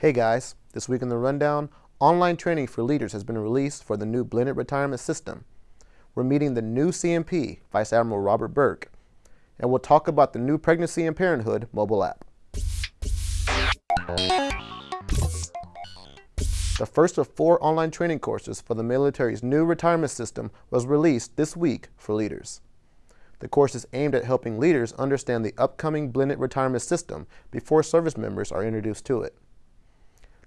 Hey guys, this week in the rundown, online training for leaders has been released for the new blended retirement system. We're meeting the new CNP, Vice Admiral Robert Burke, and we'll talk about the new Pregnancy and Parenthood mobile app. The first of four online training courses for the military's new retirement system was released this week for leaders. The course is aimed at helping leaders understand the upcoming blended retirement system before service members are introduced to it.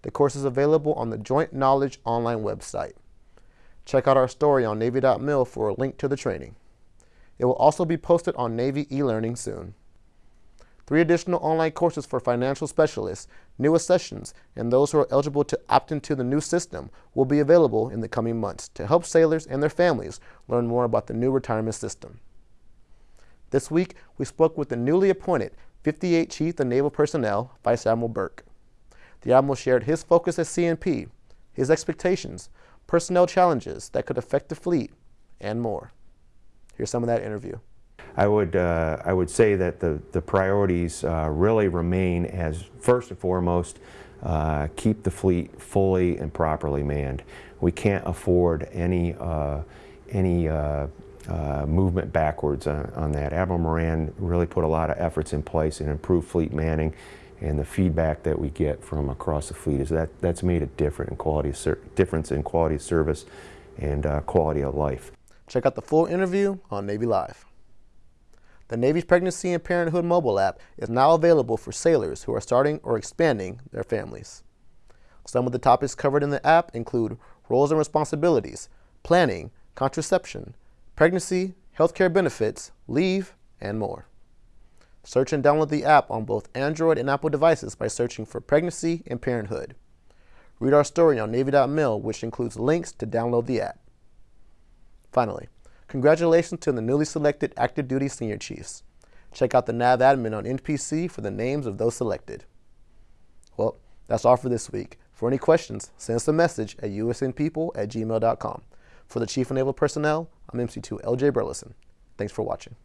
The course is available on the Joint Knowledge online website. Check out our story on Navy.mil for a link to the training. It will also be posted on Navy e-learning soon. Three additional online courses for financial specialists, new accessions, and those who are eligible to opt into the new system will be available in the coming months to help sailors and their families learn more about the new retirement system. This week, we spoke with the newly appointed 58 Chief of Naval Personnel, Vice Admiral Burke. The Admiral shared his focus as CNP, his expectations, personnel challenges that could affect the fleet, and more. Here's some of that interview. I would, uh, I would say that the, the priorities uh, really remain as first and foremost, uh, keep the fleet fully and properly manned. We can't afford any, uh, any uh, uh, movement backwards on, on that. Admiral Moran really put a lot of efforts in place and improved fleet manning and the feedback that we get from across the fleet is that that's made a different in quality difference in quality of service and uh, quality of life. Check out the full interview on Navy Live. The Navy's Pregnancy and Parenthood mobile app is now available for sailors who are starting or expanding their families. Some of the topics covered in the app include roles and responsibilities, planning, contraception, pregnancy, healthcare benefits, leave, and more. Search and download the app on both Android and Apple devices by searching for Pregnancy and Parenthood. Read our story on Navy.mil, which includes links to download the app. Finally, congratulations to the newly selected active duty senior chiefs. Check out the NAV admin on NPC for the names of those selected. Well, that's all for this week. For any questions, send us a message at usnpeople at gmail.com. For the Chief of Naval Personnel, I'm MC2 LJ Burleson. Thanks for watching.